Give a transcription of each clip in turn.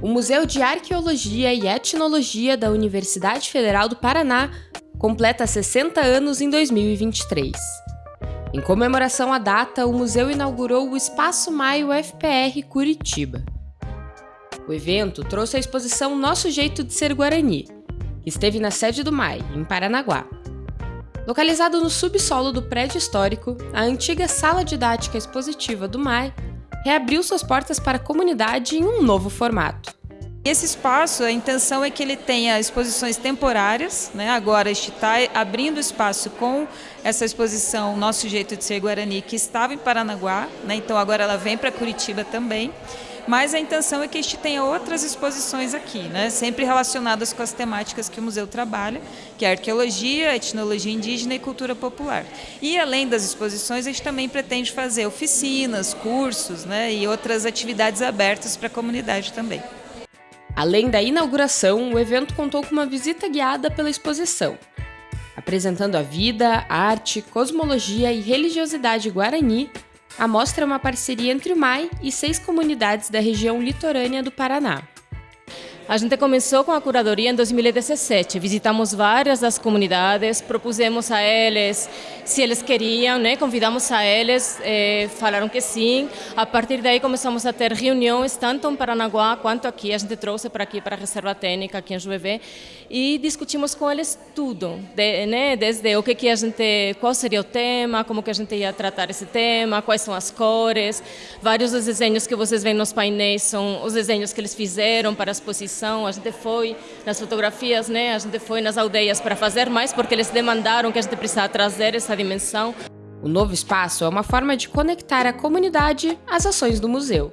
O Museu de Arqueologia e Etnologia da Universidade Federal do Paraná completa 60 anos em 2023. Em comemoração à data, o museu inaugurou o Espaço Maio FPR Curitiba. O evento trouxe a exposição Nosso Jeito de Ser Guarani, que esteve na sede do MAI, em Paranaguá. Localizado no subsolo do prédio histórico, a antiga sala didática expositiva do MAI reabriu suas portas para a comunidade em um novo formato. Esse espaço, a intenção é que ele tenha exposições temporárias, né? agora está abrindo espaço com essa exposição Nosso Jeito de Ser Guarani, que estava em Paranaguá, né? então agora ela vem para Curitiba também, mas a intenção é que este tenha outras exposições aqui, né? sempre relacionadas com as temáticas que o museu trabalha, que é arqueologia, etnologia indígena e cultura popular. E além das exposições, a gente também pretende fazer oficinas, cursos né? e outras atividades abertas para a comunidade também. Além da inauguração, o evento contou com uma visita guiada pela exposição, apresentando a vida, arte, cosmologia e religiosidade guarani. A mostra é uma parceria entre o MAI e seis comunidades da região litorânea do Paraná. A gente começou com a curadoria em 2017. Visitamos várias das comunidades, propusemos a eles se eles queriam, né? convidamos a eles, eh, falaram que sim. A partir daí começamos a ter reuniões, tanto em Paranaguá quanto aqui. A gente trouxe para aqui, para a Reserva Técnica, aqui em Juvevé, e discutimos com eles tudo, de, né? desde o que, que a gente, qual seria o tema, como que a gente ia tratar esse tema, quais são as cores. Vários dos desenhos que vocês veem nos painéis são os desenhos que eles fizeram para a exposição a gente foi nas fotografias, né? a gente foi nas aldeias para fazer mais, porque eles demandaram que a gente precisava trazer essa dimensão. O novo espaço é uma forma de conectar a comunidade às ações do museu.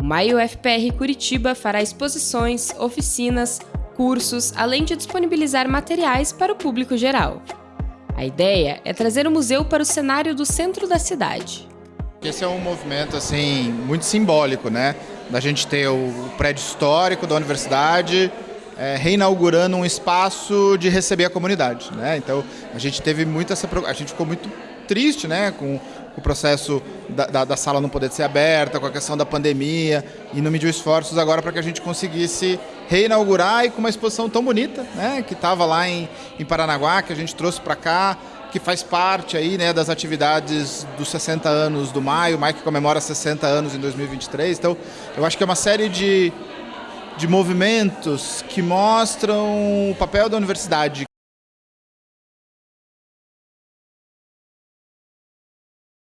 O Maio FPR Curitiba fará exposições, oficinas, cursos, além de disponibilizar materiais para o público geral. A ideia é trazer o museu para o cenário do centro da cidade. Esse é um movimento assim muito simbólico, né? Da gente ter o prédio histórico da universidade é, reinaugurando um espaço de receber a comunidade, né? Então a gente teve muito essa, a gente ficou muito triste, né? Com o processo da, da, da, sala não poder ser aberta, com a questão da pandemia, e não mediu esforços agora para que a gente conseguisse reinaugurar e com uma exposição tão bonita, né? Que estava lá em, em Paranaguá, que a gente trouxe para cá que faz parte aí, né, das atividades dos 60 anos do Maio, o Maio que comemora 60 anos em 2023. Então, eu acho que é uma série de, de movimentos que mostram o papel da universidade,